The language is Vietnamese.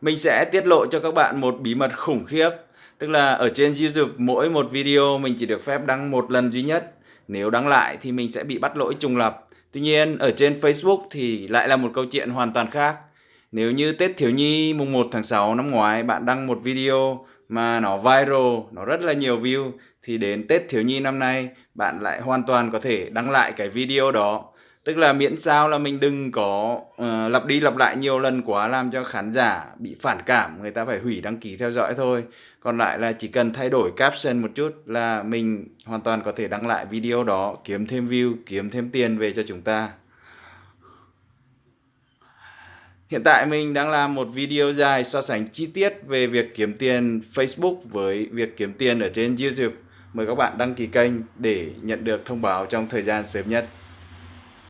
mình sẽ tiết lộ cho các bạn một bí mật khủng khiếp. Tức là ở trên YouTube mỗi một video mình chỉ được phép đăng một lần duy nhất. Nếu đăng lại thì mình sẽ bị bắt lỗi trùng lập. Tuy nhiên ở trên Facebook thì lại là một câu chuyện hoàn toàn khác. Nếu như Tết Thiếu Nhi mùng 1 tháng 6 năm ngoái bạn đăng một video mà nó viral, nó rất là nhiều view thì đến Tết Thiếu Nhi năm nay bạn lại hoàn toàn có thể đăng lại cái video đó tức là miễn sao là mình đừng có uh, lặp đi lặp lại nhiều lần quá làm cho khán giả bị phản cảm người ta phải hủy đăng ký theo dõi thôi còn lại là chỉ cần thay đổi caption một chút là mình hoàn toàn có thể đăng lại video đó kiếm thêm view kiếm thêm tiền về cho chúng ta Hiện tại mình đang làm một video dài so sánh chi tiết về việc kiếm tiền Facebook với việc kiếm tiền ở trên YouTube. Mời các bạn đăng ký kênh để nhận được thông báo trong thời gian sớm nhất.